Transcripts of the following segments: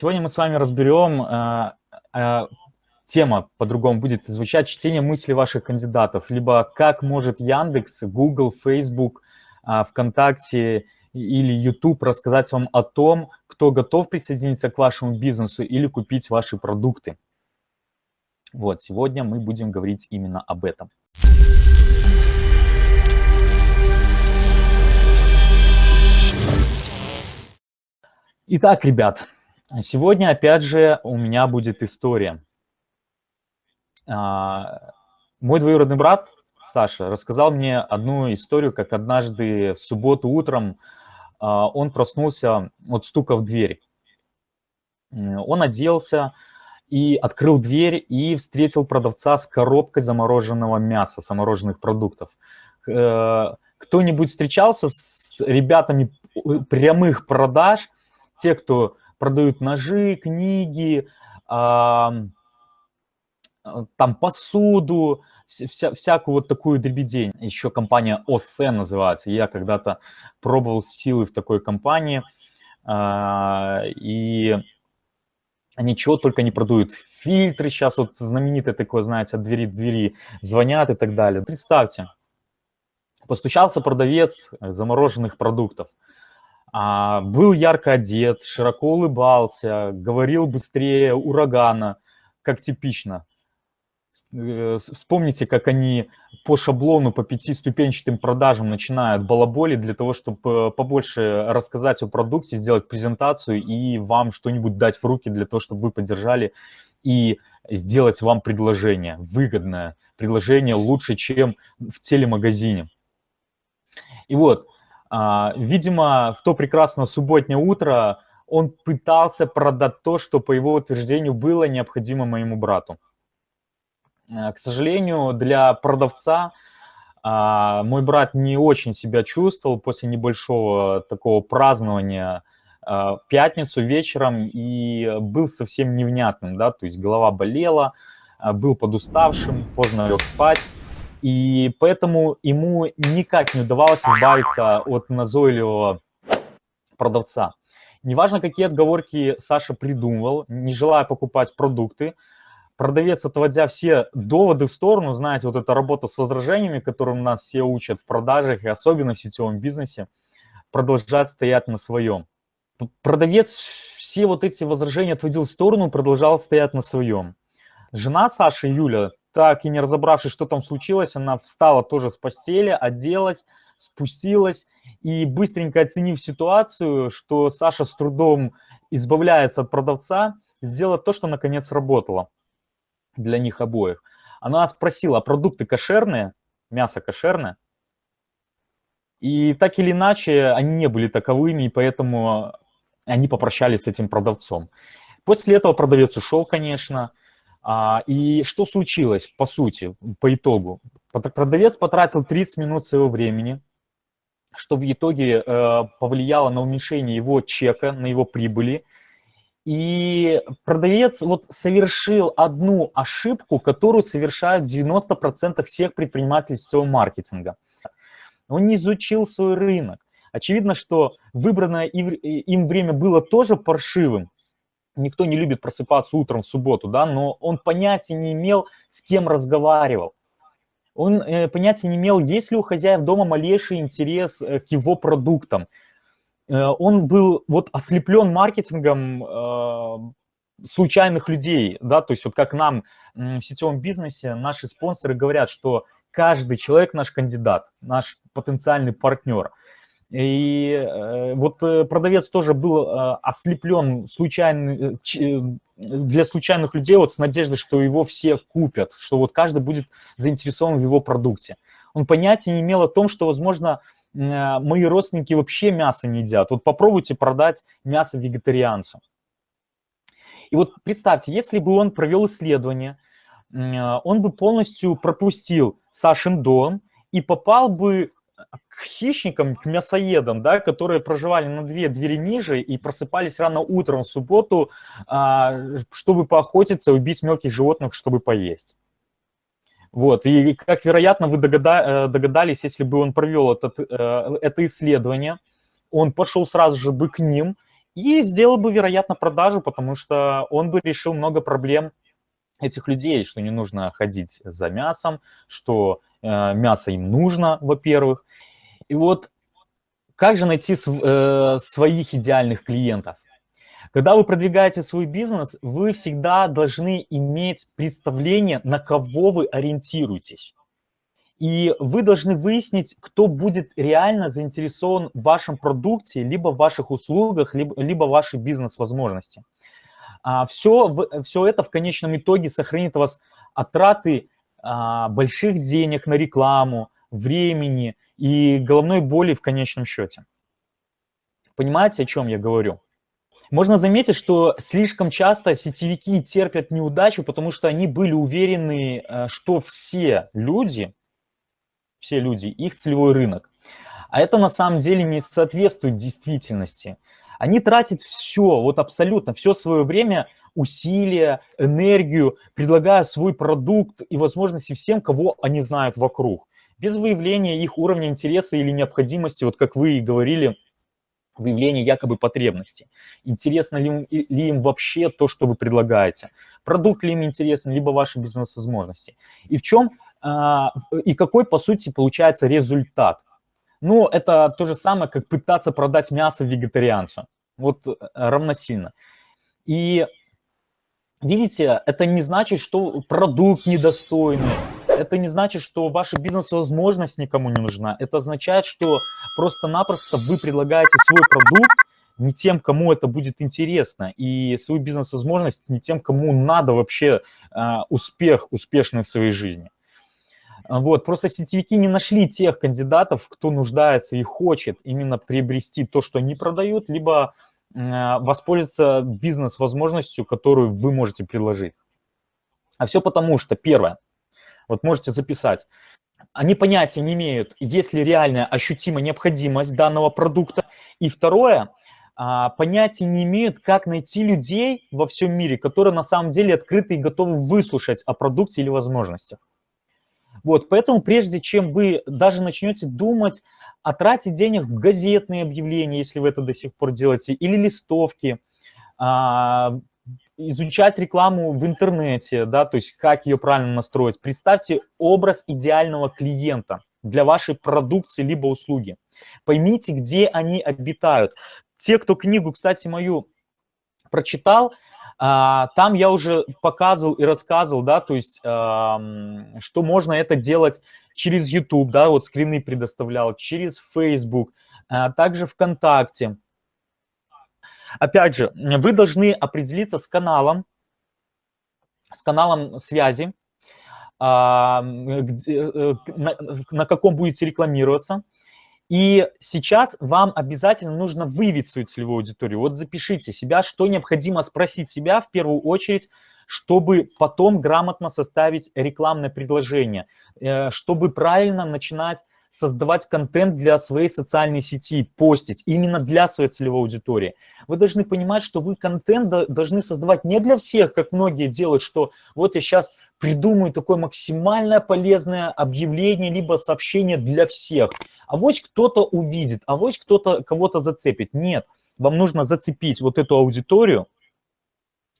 Сегодня мы с вами разберем, э, э, тема по-другому будет звучать, чтение мыслей ваших кандидатов, либо как может Яндекс, Google, Facebook, э, ВКонтакте или YouTube рассказать вам о том, кто готов присоединиться к вашему бизнесу или купить ваши продукты. Вот, сегодня мы будем говорить именно об этом. Итак, ребят, Сегодня, опять же, у меня будет история. А, мой двоюродный брат Саша рассказал мне одну историю, как однажды в субботу утром а, он проснулся от стука в дверь. Он оделся и открыл дверь и встретил продавца с коробкой замороженного мяса, замороженных продуктов. Э, кто-нибудь встречался с ребятами прямых продаж, те, кто продают ножи, книги, а, там посуду, вся, всякую вот такую дребедень. Еще компания ОСМ называется. Я когда-то пробовал силы в такой компании, а, и ничего только не продают. Фильтры сейчас вот знаменитые такое, знаете, от двери к двери звонят и так далее. Представьте, постучался продавец замороженных продуктов а, был ярко одет, широко улыбался, говорил быстрее урагана, как типично. Э, вспомните, как они по шаблону, по пятиступенчатым продажам начинают балаболи для того, чтобы побольше рассказать о продукте, сделать презентацию и вам что-нибудь дать в руки для того, чтобы вы поддержали и сделать вам предложение, выгодное предложение, лучше, чем в телемагазине. И вот, видимо, в то прекрасное субботнее утро он пытался продать то, что, по его утверждению, было необходимо моему брату. Э, к сожалению, для продавца а, мой брат не очень себя чувствовал после небольшого такого празднования а, пятницу вечером и был совсем невнятным, да, то есть голова болела, был подуставшим, поздно лег спать. И поэтому ему никак не удавалось избавиться от назойливого продавца. Неважно, какие отговорки Саша придумывал, не желая покупать продукты, продавец, отводя все доводы в сторону, знаете, вот эта работа с возражениями, которым нас все учат в продажах и особенно в сетевом бизнесе, продолжает стоять на своем. Продавец все вот эти возражения отводил в сторону, продолжал стоять на своем. Жена Саши, Юля, так и не разобравшись, что там случилось, она встала тоже с постели, оделась, спустилась и быстренько оценив ситуацию, что Саша с трудом избавляется от продавца, сделала то, что наконец работало для них обоих. Она спросила, а продукты кошерные, мясо кошерное? И так или иначе, они не были таковыми, и поэтому они попрощались с этим продавцом. После этого продавец ушел, конечно, и что случилось, по сути, по итогу? Продавец потратил 30 минут своего времени, что в итоге э, повлияло на уменьшение его чека, на его прибыли. И продавец вот совершил одну ошибку, которую совершают 90% всех предпринимателей сетевого маркетинга. Он не изучил свой рынок. Очевидно, что выбранное им время было тоже паршивым, никто не любит просыпаться утром в субботу, да, но он понятия не имел, с кем разговаривал. Он э, понятия не имел, есть ли у хозяев дома малейший интерес э, к его продуктам. Э, он был вот ослеплен маркетингом э, случайных людей, да, то есть вот как нам э, в сетевом бизнесе наши спонсоры говорят, что каждый человек наш кандидат, наш потенциальный партнер – и э, вот э, продавец тоже был э, ослеплен случайно, для случайных людей вот с надеждой, что его все купят, что вот каждый будет заинтересован в его продукте. Он понятия не имел о том, что, возможно, мои родственники вообще мясо не едят. Вот попробуйте продать мясо вегетарианцу. И вот представьте, если бы он провел исследование, он бы полностью пропустил Сашин дом и попал бы к хищникам, к мясоедам, да, которые проживали на две двери ниже и просыпались рано утром в субботу, а, чтобы поохотиться, убить мелких животных, чтобы поесть. Вот, и как, вероятно, вы э, догадались, если бы он провел этот, э, это исследование, он пошел сразу же бы к ним и сделал бы, вероятно, продажу, потому что он бы решил много проблем этих людей, что не нужно ходить за мясом, что мясо им нужно, во-первых. И вот как же найти э, своих идеальных клиентов? Когда вы продвигаете свой бизнес, вы всегда должны иметь представление, на кого вы ориентируетесь. И вы должны выяснить, кто будет реально заинтересован в вашем продукте, либо в ваших услугах, либо, либо в вашей бизнес-возможности. А все, все это в конечном итоге сохранит вас от больших денег на рекламу, времени и головной боли в конечном счете. Понимаете, о чем я говорю? Можно заметить, что слишком часто сетевики терпят неудачу, потому что они были уверены, э, что все люди, все люди, их целевой рынок. А это на самом деле не соответствует действительности. Они тратят все, вот абсолютно все свое время, усилия, энергию, предлагая свой продукт и возможности всем, кого они знают вокруг без выявления их уровня интереса или необходимости, вот как вы и говорили, выявление якобы потребности. Интересно ли им, ли им вообще то, что вы предлагаете? Продукт ли им интересен, либо ваши бизнес-возможности? И в чем, а, и какой, по сути, получается результат? Ну, это то же самое, как пытаться продать мясо вегетарианцу. Вот э, равносильно. И видите, это не значит, что продукт недостойный, это не значит, что ваша бизнес-возможность никому не нужна. Это означает, что просто-напросто вы предлагаете свой продукт не тем, кому это будет интересно, и свою бизнес-возможность не тем, кому надо вообще э, успех, успешный в своей жизни. Вот, просто сетевики не нашли тех кандидатов, кто нуждается и хочет именно приобрести то, что они продают, либо э, воспользоваться бизнес-возможностью, которую вы можете предложить. А все потому, что, первое, вот можете записать. Они понятия не имеют, есть ли реальная ощутимая необходимость данного продукта. И второе, а, понятия не имеют, как найти людей во всем мире, которые на самом деле открыты и готовы выслушать о продукте или возможностях. Вот, поэтому прежде чем вы даже начнете думать о трате денег в газетные объявления, если вы это до сих пор делаете, или листовки, а, изучать рекламу в интернете, да, то есть как ее правильно настроить. Представьте образ идеального клиента для вашей продукции либо услуги. Поймите, где они обитают. Те, кто книгу, кстати, мою прочитал, там я уже показывал и рассказывал, да, то есть, что можно это делать через YouTube, да, вот скрины предоставлял, через Facebook, а также ВКонтакте. Опять же, вы должны определиться с каналом, с каналом связи, а, э, на каком будете рекламироваться. И сейчас вам обязательно нужно выявить свою целевую аудиторию. Вот запишите себя, что необходимо спросить себя в первую очередь, чтобы потом грамотно составить рекламное предложение, э, чтобы правильно начинать создавать контент для своей социальной сети, постить именно для своей целевой аудитории. Вы должны понимать, что вы контент должны создавать не для всех, как многие делают, что вот я сейчас придумаю такое максимально полезное объявление, либо сообщение для всех. А вот кто-то увидит, а вот кто-то кого-то зацепит. Нет, вам нужно зацепить вот эту аудиторию,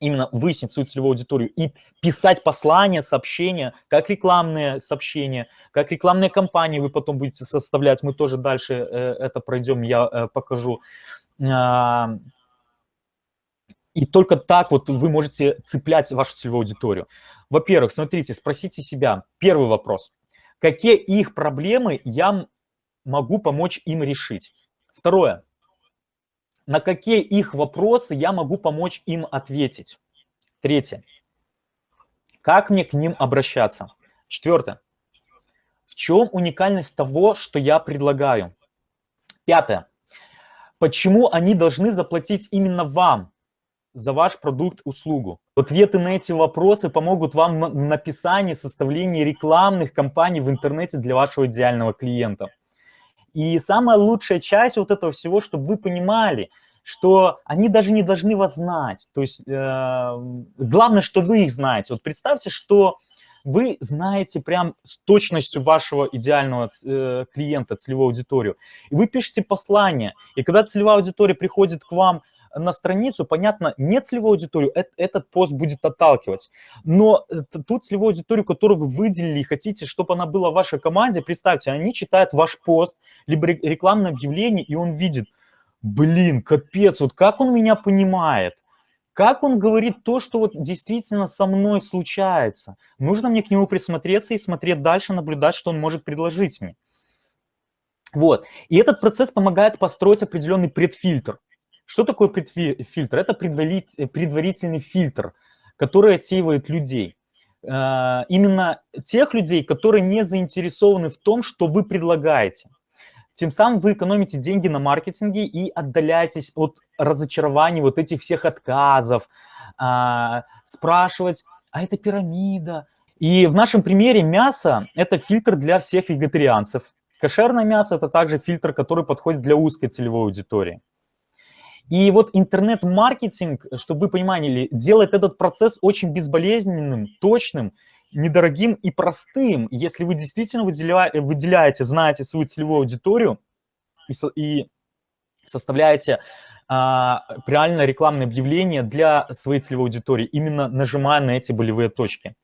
именно выяснить свою целевую аудиторию и писать послания, сообщения, как рекламные сообщения, как рекламные кампании вы потом будете составлять. Мы тоже дальше э, это пройдем, я э, покажу. А, и только так вот вы можете цеплять вашу целевую аудиторию. Во-первых, смотрите, спросите себя, первый вопрос. Какие их проблемы я могу помочь им решить? Второе на какие их вопросы я могу помочь им ответить. Третье. Как мне к ним обращаться? Четвертое. В чем уникальность того, что я предлагаю? Пятое. Почему они должны заплатить именно вам за ваш продукт, услугу? Ответы на эти вопросы помогут вам в написании, составлении рекламных кампаний в интернете для вашего идеального клиента. И самая лучшая часть вот этого всего, чтобы вы понимали, что они даже не должны вас знать. То есть э, главное, что вы их знаете. Вот представьте, что вы знаете прям с точностью вашего идеального э, клиента, целевую аудиторию. И вы пишете послание. И когда целевая аудитория приходит к вам на страницу, понятно, не целевую аудиторию, этот пост будет отталкивать. Но ту целевую аудиторию, которую вы выделили и хотите, чтобы она была в вашей команде, представьте, они читают ваш пост, либо рекламное объявление, и он видит, блин, капец, вот как он меня понимает. Как он говорит то, что вот действительно со мной случается? Нужно мне к нему присмотреться и смотреть дальше, наблюдать, что он может предложить мне. Вот. И этот процесс помогает построить определенный предфильтр. Что такое предфильтр? Это предварительный фильтр, который отсеивает людей. Э, именно тех людей, которые не заинтересованы в том, что вы предлагаете. Тем самым вы экономите деньги на маркетинге и отдаляетесь от разочарований, вот этих всех отказов, а, спрашивать, а это пирамида. И в нашем примере мясо – это фильтр для всех вегетарианцев. Кошерное мясо – это также фильтр, который подходит для узкой целевой аудитории. И вот интернет-маркетинг, чтобы вы понимали, делает этот процесс очень безболезненным, точным недорогим и простым, если вы действительно выделяете, выделяете знаете свою целевую аудиторию и, и составляете а, реально рекламное объявление для своей целевой аудитории, именно нажимая на эти болевые точки.